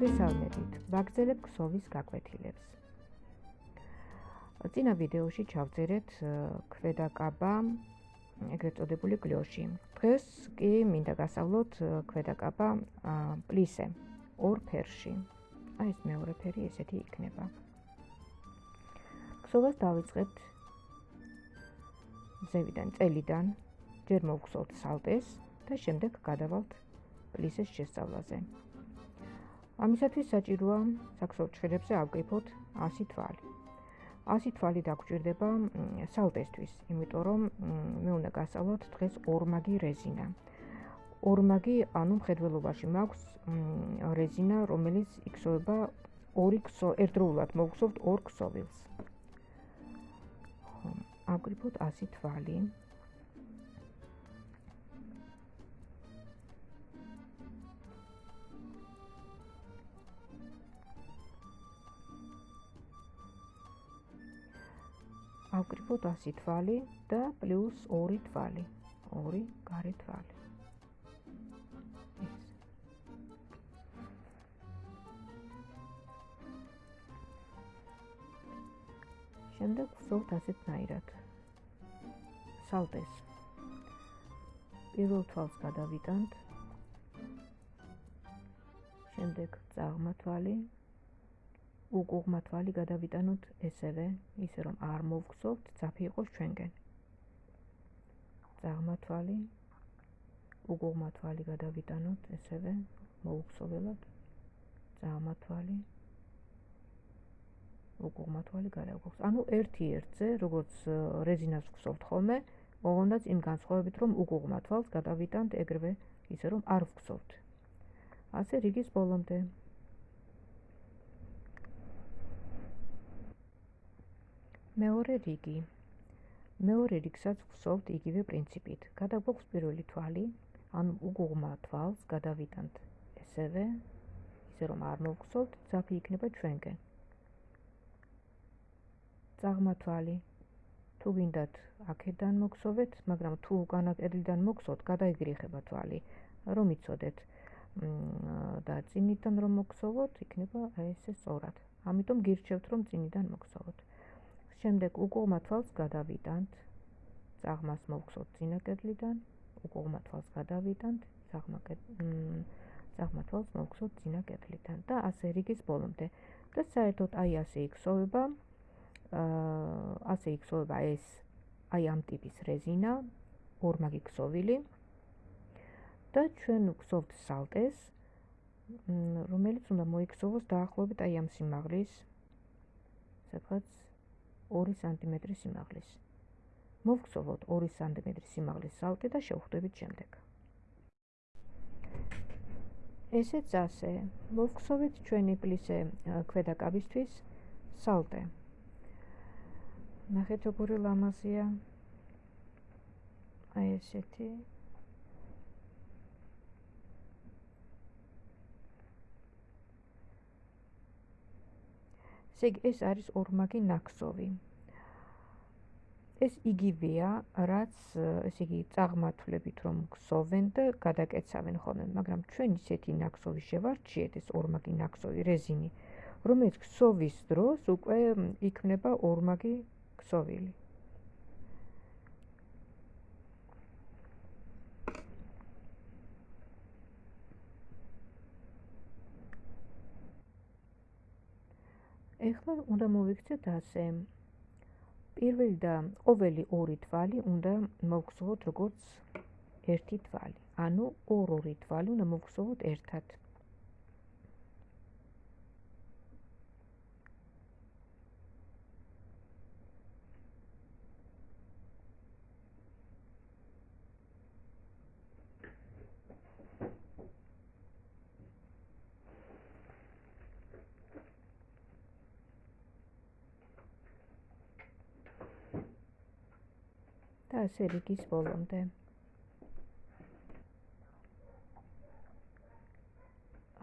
მოგესალმებით. ვაგზელებ ქსოვის გაკვეთილებს. წინა ვიდეოში ჩავწერეთ ქვედაკაბა ეგრეთ წოდებული გლიოში. დღეს კი მინდა გასავლოთ ქვედაკაბა პლისე ორ ფერში. აი ეს მეორე ფერი ესეთი იქნება. ქსოვას დავიწყებთ ზევიდან, წელიდან, ჯერ მოვხსოვთ სალტეს და შემდეგ გადავალთ პლისეს შესწავლაზე. ამისათვის საჭიროა საქსოვ ჩხერებზე ავკიფოთ 100 თვალი. 100 თვალი დაგჭირდება სალტესთვის, იმიტომ რომ მე უნდა გასწავლოთ დღეს ორმაგი რეზინა. ორმაგი, ანუ მხედველობაში მაქვს რეზინა, რომელიც იქსოვება ორი ქსო, ერთდროულად მოგხსოვთ ორ ქსოვილს. ხო, ავკიფოთ 100 თვალი. ავკრიფოთ 100 თვალი და პლუს 2 თვალი. 2 გარე თვალი. შემდეგ ვსოვთ ასეთნაირად. სალტეს. პირველ თვალს გადავიტანთ. შემდეგ წაღმა თვალი. უგუღმა თვალი გადავიტანოთ ესევე, ისე რომ არ მოვგზავნოთ, ძაფი იყოს ჩვენგენ. ძაღმა თვალი, უგუღმა თვალი გადავიტანოთ ესევე, მოუგზავნოთ. ძაღმა თვალი, უგუღმა თვალი გადავგზავნოთ. ანუ ერთი ერთზე, როგორც რეზინას ვგზავნოთ ხოლმე, ოღონდაც იმ განსხვავებით, რომ უგუღმა თვალს გადავიტანთ ეგრევე, ისე რომ არ ვგზავნოთ. ასე რიგის ბოლომდე მეორე რიგი. მეორე რიგსაც ვხსოვთ იგივე პრინციპით. გადაგვაქვს პირველი თვალი ანუ უგუღმა თვალს გადავიტანთ. ესევე ისე რომ არ მოვხსოვთ ძაფი იქნება ჩვენგენ წაღმა თვალი თუ გინდათ აქედან მოგხსოვეთ მაგრამ თუ განაკედლიდან მოგხსოვთ გადაიგრიხება თვალი. რომ იცოდეთ და წინიდან რომ მოგხსოვოთ იქნება ესე სწორად. ამიტომ გირჩევთ რომ წინიდან მოგხსოვოთ შემდეგ უკუღმა თვალს გადავიტანთ. წაღმას მოვხსოვთ წინაკედლიდან უკუღმა თვალს გადავიტანთ წაღმა წაღმა თვალს მოვხსოვთ წინაკედლიდან და ასე რიგის ბოლომდე. და საერთოდ აი ასე იქსოვება აა ასე იქსოვება ეს აი ამ ტიპის რეზინა ორმაგი ქსოვილი და ჩვენ ვქსოვთ სალტეს რომელიც უნდა მოიქსოვოს დაახლოებით აი ამ სიმაღლის სადღაც 2 სანტიმეტრი სიმაღლის. მოვხსოვოთ 2 სანტიმეტრი სიმაღლის სალტე და შევხვდებით შემდეგ. ესეც ასე. მოვხსოვეთ ჩვენი პლისე ქვედაკაბისთვის სალტე. ნახეთ როგორი ლამაზია. აი ესეთი ესე იგი ეს არის ორმაგი ნაკსოვი. ეს იგივეა, რაც ესე იგი წაღმართლებით რომ გსოვენ და გადაკეცავენ ხოლმე, მაგრამ ჩვენ ისეთი ნაკსოვი შევარჩიეთ, ეს ორმაგი ნაკსოვი რეზინი, რომელიც გსოვის დროს უკვე იქნება ორმაგი ქსოვილი. ეხლა უნდა მოვიქცეთ ასე. პირველი და ყოველი ორი თვალი უნდა მოვხსოვოთ როგორც ერთი თვალი. ანუ ორ-ორი თვალი უნდა მოვხსოვოთ ერთად. და ასე რიგის ბოლომდე.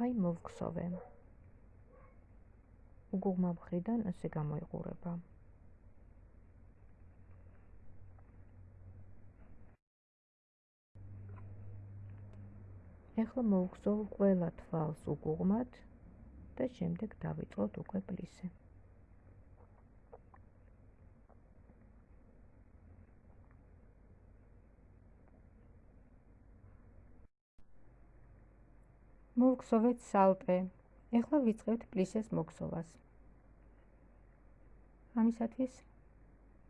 აი მოვხსოვე. უგუღმა მხრიდან ასე გამოიყურება. ეხლა მოვხსოვ ყველა თვალს უგუღმად და შემდეგ დავიწყოთ უკვე პლისე. მოვგზავნეთ სალტე. ეხლა ვიწყებთ პლისეს მოგზოვას. ამისათვის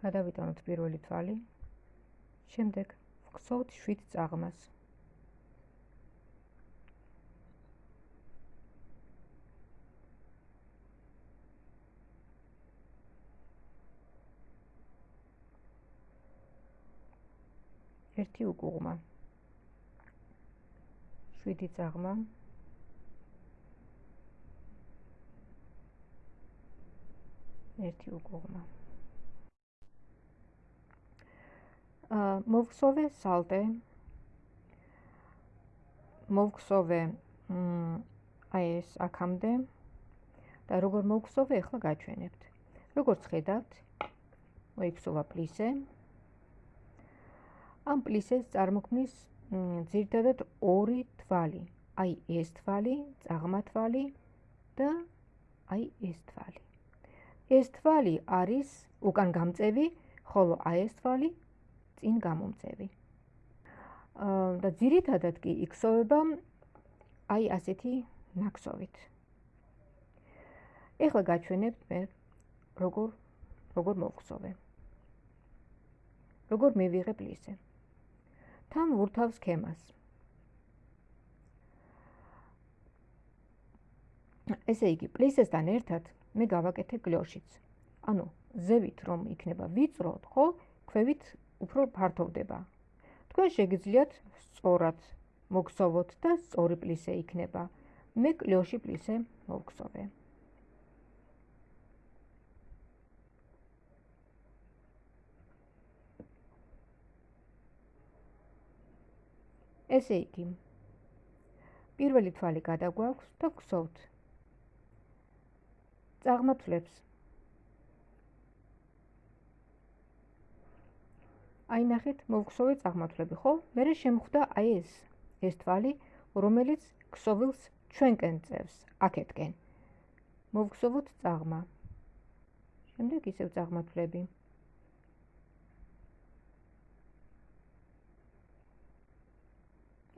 გადავიტანოთ პირველი თვალი. შემდეგ ვგზავნთ 7 წაღმას. ერთი უკუღმა 7 წაღმა ერთი უკუღმა აა მოვხსოვე სალტე. მოვხსოვე აი ეს აქამდე. და როგორ მოვხსოვე ახლა გაჩვენებთ. როგორც ხედავთ მოიქცევა პლისე. ამ პლისეს წარმოქმნის ძირთადად ორი თვალი. აი ეს თვალი, წაღმა თვალი და აი ეს თვალი. ეს თვალი არის უკან გამწევი, ხოლო აი ეს თვალი წინ გამომწევი. აა და ძირითადად კი იქსოვება აი ასეთი ნაკსოვით. ეხლა გაჩვენებთ მე როგორ როგორ მოვხსოვე. როგორ მივიღე პლისე. თან ვურთავს სქემას. ესე იგი, პლისესთან ერთად მე გავაკეთე გლოშიც. ანუ ზევით რომ იქნება ვიწროთ, ხო, ქვევით უფრო ფართოვდება. თქვენ შეგიძლიათ სწორად მოგხსოვოთ და სწორი პლისე იქნება. მე გლოში პლისე მოგხსოვე. ესე იგი პირველი თვალი გადაგვაქვს და გვსოვთ წაღმართლებს აი ნახეთ მოვხსოვე წაღმართლები ხო? მე შემხვდა აი ეს ეს თვალი რომელიც ქსოვილს ჩვენკენ წევს აქეთკენ. მოვხსოვოთ წაღმა. შემდეგ ისევ წაღმართლები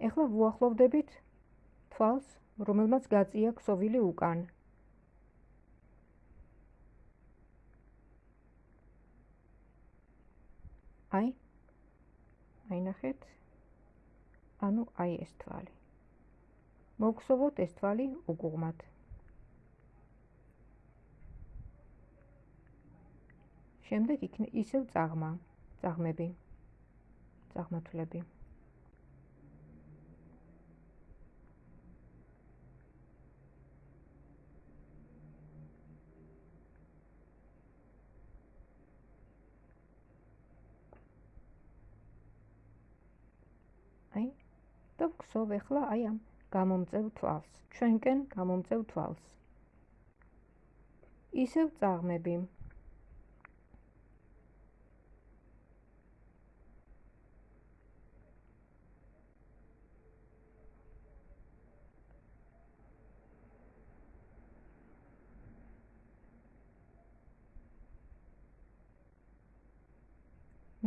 ეხლა ვუახლოვდებით თვალს, რომელმაც გაწია ქსოვილი უკან. აი. აი ნახეთ. ანუ აი ეს თვალი. მოგხსოვოთ ეს თვალი უგუღმად. შემდეგ იქნება ისევ წაღმა, წაღმები. წაღმათლები. და ვგსოვ ახლა აი ამ გამომწევ თვალს. ჩვენკენ გამომწევ თვალს. ისევ წაღმები.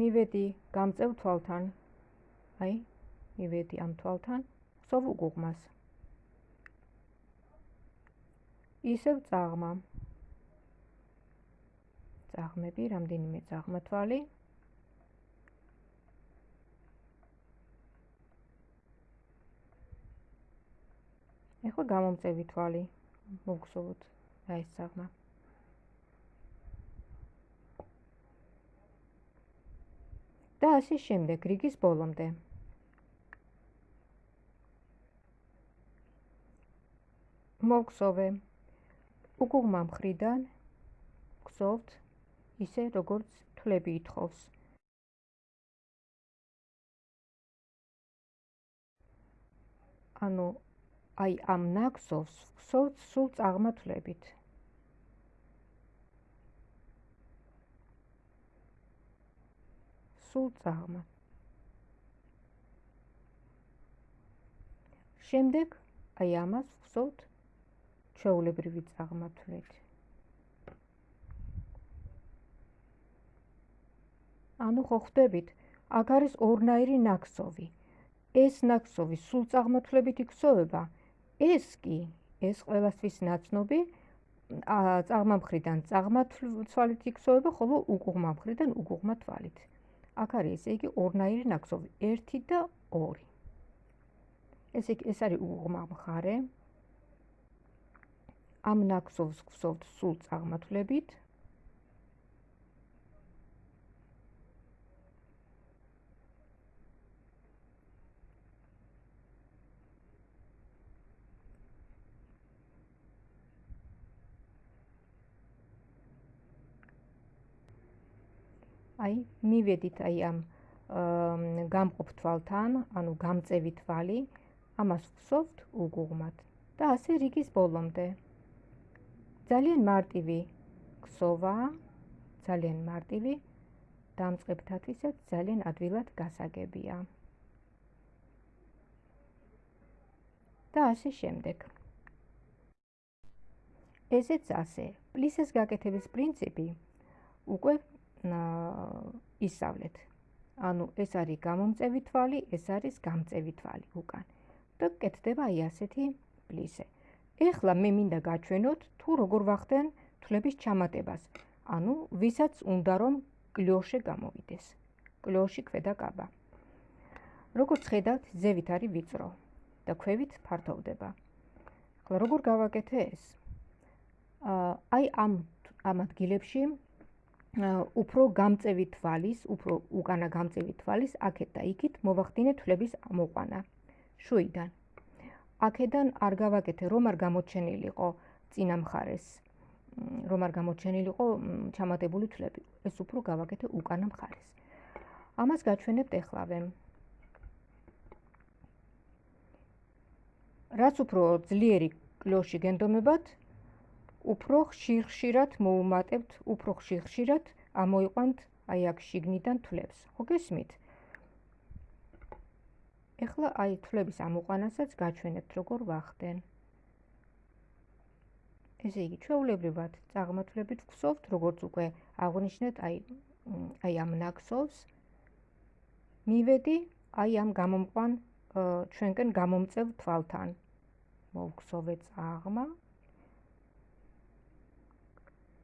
მივედი გამწევ თვალთან. აი მივედი ამ თვალთან სოვ უგუღმას ისევ წაღმა. წაღმები რამდენიმე წაღმა თვალი. ეხლა გამომწევი თვალი მოგხსოვოთ და ეს წაღმა. და ასე შემდეგ რიგის ბოლომდე მოგხსოვე უკუღმა მხრიდან გხსოვთ ისე როგორც თვლები ითხოვს. ანუ აი ამ ნაკსოვს გხსოვთ სულ წაღმათლებით სულ წაღმა. შემდეგ აი ამას გხსოვთ ჩვეულებრივი წაღმართვით. ანუ ხო ხვდებით, აქ არის ორნაირი ნაკსოვი. ეს ნაკსოვი სულ წაღმართლებით იქსოვება. ეს კი, ეს ყველასთვის ნაცნობი წაღმამხრიდან წაღმართლით იქსოვება, ხოლო უკუღმა მხრიდან უკუღმა თვალით. აქ არის ესე იგი ორნაირი ნაკსოვი, 1 და 2. ესე იგი ეს არის უკუღმა მხარე. ამ ნაკსოვს გვსოვთ სულ წაღმართლებით. აი მივედით აი ამ გამყოფ თვალთან, ანუ გამწევი თვალი, ამას ვსვთ უგუღმად და ასე რიგის ბოლომდე. ძალიან მარტივი ქსოვა, ძალიან მარტივი დამწყებთათვისაც ძალიან ადვილად გასაგებია. და ასე შემდეგ. ესეც ასე. პლისეს გაკეთების პრინციპი უკვე ისავლეთ. ანუ ეს არის გამომწევი თვალი, ეს არის გამწევი თვალი უკან. და კეთდება აი ასეთი პლისე. ეხლა მე მინდა გაჩვენოთ თუ როგორ ვახდენ თვლების ჩამატებას. ანუ ვისაც უნდა რომ კლოშე გამოვიდეს. კლოში ქვედა კაბა. როგორც ხედავთ, ზევით არის ვიწრო და ქვევით ფართოვდება. ახლა როგორ გავაკეთე ეს? აი ამ ამ ადგილებში უფრო გამწევი თვალის, უფრო უკანა გამწევი თვალის აქეთ და იქით მოვახდინე თვლების მოყვანა. შუიდან. აქედან არ გავაკეთე, რომ არ გამოჩენილიყო წინა მხარეს. რომ არ გამოჩენილიყო ჩამატებული თვლები. ეს უფრო გავაკეთე უკანა მხარეს. ამას გაჩვენებთ ეხლავე. რაც უფრო ძლიერი კლოში გენდომებათ, უფრო ხშირ-ხშირად მოუმატებთ, უფრო ხშირ-ხშირად ამოიყვანთ აი აქ შიგნიდან თვლებს. ხო გესმით? ეხლა აი თვლების ამოყვანასაც გაჩვენებთ როგორ ვახდენ. ესე იგი, ჩვეულებრივად წაღმართლებით ვხსოვთ, როგორც უკვე აღნიშნეთ, აი აი ამ ნაკსოვს მივედი აი ამ გამომყვან ჩვენკენ გამომწევ თვალთან. მოვხსოვე წაღმა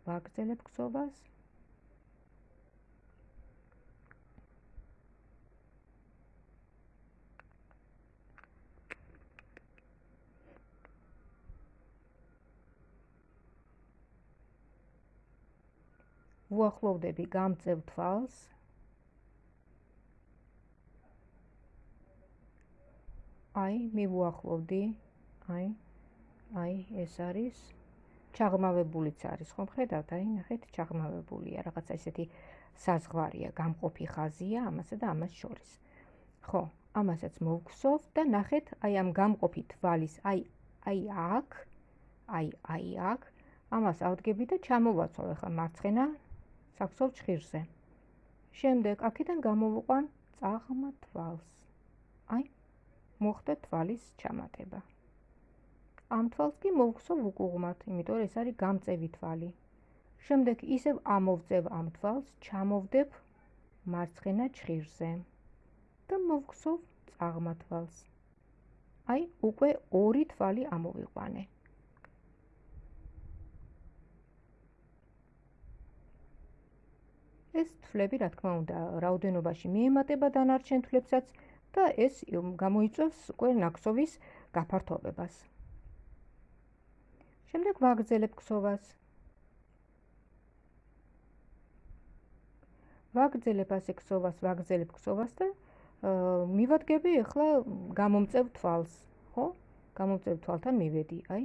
ვაგრძელებ ქსოვას. ვუახლოვდები გამწევ თვალს. აი, მივუახლოვდი. აი, აი, ეს არის. ჩაღმავებულიც არის ხომ ხედავთ? აი ნახეთ ჩაღმავებულია რაღაცა ისეთი საზღვარია გამყოფი ხაზია ამასა და ამას შორის. ხო ამასაც მოვგსოვ და ნახეთ აი ამ გამყოფი თვალის აი აი აქ აი აი აქ ამას ავდგები და ჩამოვაცვალ ახლა მარცხენა საქსოვ ჭხირზე შემდეგ აქედან გამოვუყვან წაღმა თვალს აი მოხდა თვალის ჩამატება ამ თვალს კი მოვხსოვ უკუღმათ, იმიტომ რომ ეს არის გამწევი თვალი. შემდეგ ისევ ამოვწევ ამ თვალს, ჩამოვდებ მარცხენა ჭხირზე და მოვხსოვ წაღმა თვალს. აი, უკვე ორი თვალი ამოვიყვანე. ეს თვლები, რა თქმა უნდა, რაოდენობაში მიემატება დანარჩენ თვლებსაც და ეს გამოიწვევს უკვე ნაკსოვის გაფართოვებას. შემდეგ ვაგრძელებ ქსოვას. ვაგრძელებ ასე ქსოვას, ვაგრძელებ ქსოვას და მივადგები ახლა გამომწევ თვალს, ხო? გამომწევ თვალთან მივედი, აი.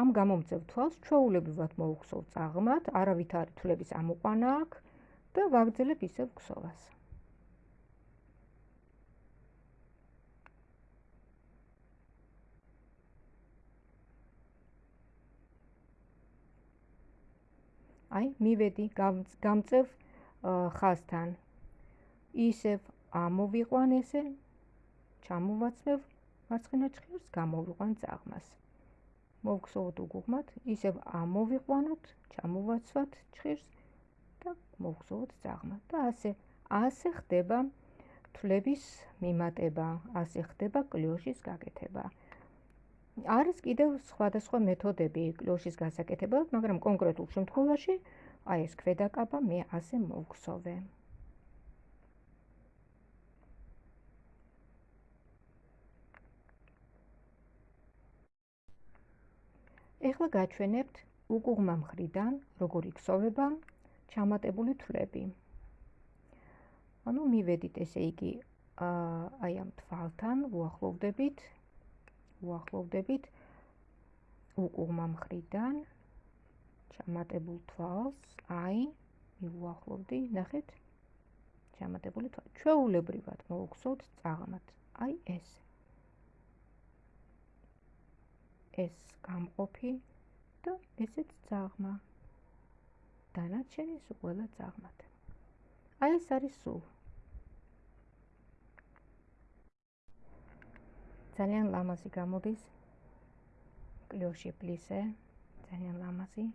ამ გამომწევ თვალს ჩვეულებრივად მოუხსოვ წაღმათ, არავითარი თვლების ამოყვანა აქვს და ვაგრძელებ ისევ ქსოვას. აი მივედი გამწევ ხაზთან ისევ ამოვიყვან ესე ჩამოვაცმევ მარცხენა ჭხირს გამოვიყვან წაღმას მოვგზავნოთ უგუღმად, ისევ ამოვიყვანოთ, ჩამოვაცვათ ჭირს და მოვგზავნოთ ძაღლმა და ასე ასე ხდება თვლების მიმატება, ასე ხდება კლიოშის გაკეთება. არის კიდევ სხვადასხვა მეთოდები კლოშის გასაკეთებლად, მაგრამ კონკრეტულ შემთხვევაში აი ეს ქვედაკაბა მე ასე მოვგსოვე. ეხლა გაჩვენებთ უკუღმა მხრიდან, როგორ იქსოვება ჩამატებული თვლები. ანუ მივედით ესე იგი აი ამ თვალთან, უახლოვდებით უახლოვდებით უკუღმა მხრიდან ჩამატებულ თვალს, აი, მიუახლოვდი, ნახეთ? ჩამატებული თვალი. ჩვეულებრივად მოვუხსოვთ წაღმად. აი ეს. ეს გამყოფი და ესეც წაღმა. დანარჩენი სულ ყველა წაღმად. აი ეს არის სულ. ძალიან ლამაზი გამოდის. კლიოში პლისე ძალიან ლამაზი.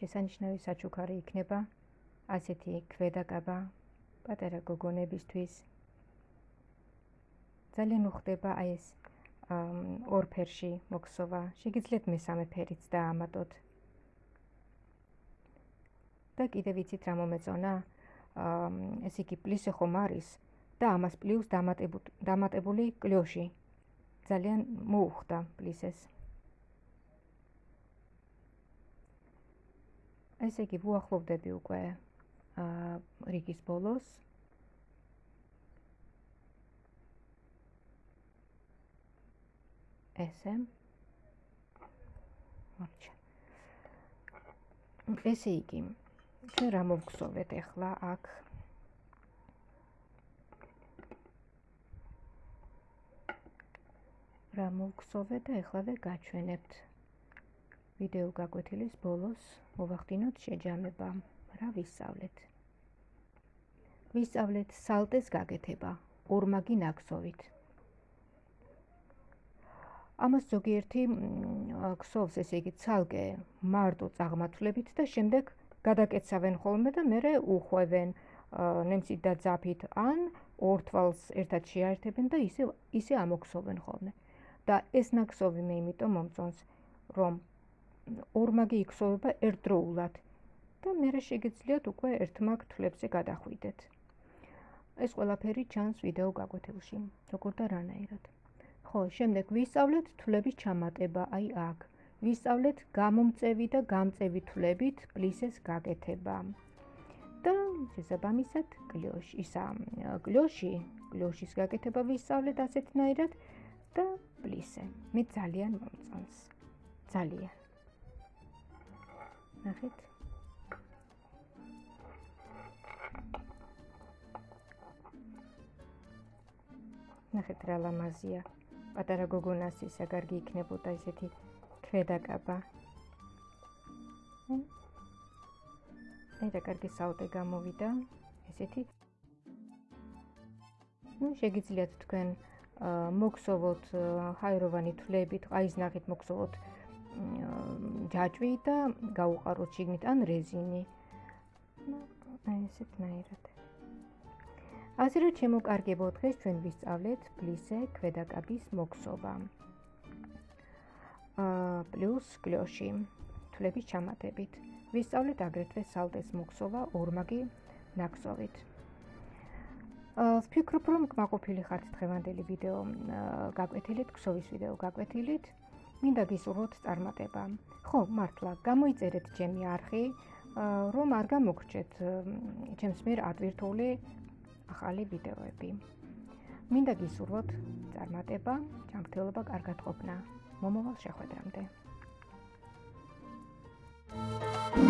შესანიშნავი საჩუქარი იქნება. ასეთი ქვედაკაბა პატარა გოგონებისთვის. ძალიან უხდება აი ეს ორ ფერში მოქსოვა შეგიძლიათ მესამე ფერიც დაამატოთ და კიდე ვიცით რა მომეწონა ეს იგი პლისე ხომ არის და ამას პლუს დამატებული კლიოში. ძალიან მოუხდა პლისეს. ესე იგი ვუახლოვდები უკვე აა რიგის ბოლოს. ესე. მარჩა ესე იგი ჩვენ რა მოვგზავნეთ ახლა აქ? რა მოვგზოვე და ეხლავე გაჩვენებთ. ვიდეო გაკვეთილის ბოლოს მოვახდინოთ შეჯამება. რა ვისწავლეთ? ვისწავლეთ სალტეს გაკეთება. ორმაგი ნაკსოვით ამას ზოგიერთი ქსოვს ესე იგი ცალკე მარტო წაღმართლებით და შემდეგ გადაკეცავენ ხოლმე და მე უხვევენ ნემსით და ძაფით ან ორ თვალს ერთად შეაერთებენ და ისე ისე ამოქსოვენ ხოლმე და ეს ნაკსოვი მე იმიტომ მომწონს, რომ ორმაგი იქსოვება ერთდროულად და მე შეგეძლიათ უკვე ერთმაგ თვლებზე გადახვიდეთ. ეს ყველაფერი ჩანს ვიდეო გაკვეთილში, როგორ და რანაირად. ხო, შემდეგ ვისწავლეთ თვლების ჩამატება, აი აქ. ვისწავლეთ გამომწევი და გამწევი თვლებით პლისეს გაკეთება. და შესაბამისად, კლიოში, ისა კლიოში, კლიშის გაკეთება ვისწავლეთ ასეთნაირად. და პლისე. მე ძალიან მომწონს. ძალიან. ნახეთ. ნახეთ რა ლამაზია. პატარა გოგონას ისა კარგი იქნებოდა ესეთი ქვედაკაბა. აი რა კარგი საუტე გამოვიდა. ესეთი. ну შეგიძლიათ თქვენ მოგსოვოთ ჰაეროვანი თვლებით, აის ნახით მოგსოვოთ ჯაჭვი და გაუყაროთ შიგნით ან რეზინი. აი ესეთნაირად. ასე რომ შემოკარგებო დღეს ჩვენ ვისწავლეთ პლისე ქვედაკაბის მოგსოვა. პლუს კლოში თვლების ჩამატებით. ვისწავლეთ აგრეთვე სალდეს მოგსოვა ორმაგი ნაკსოვით. ვფიქრობ, რომ კმაყოფილი ხართ დღევანდელი ვიდეო გაკვეთილით, ქსოვის ვიდეო გაკვეთილით. მინდა გისურვოთ წარმატება. ხო, მართლა, გამოიწერეთ ჩემი არხი, რომ არ გამოგრჩეთ ჩემს მიერ ატვირთული ახალი ვიდეოები. მინდა გისურვოთ წარმატება, ჯანმრთელობა, კარგად ყოფნა. მომავალ შეხვედრამდე. Thank you.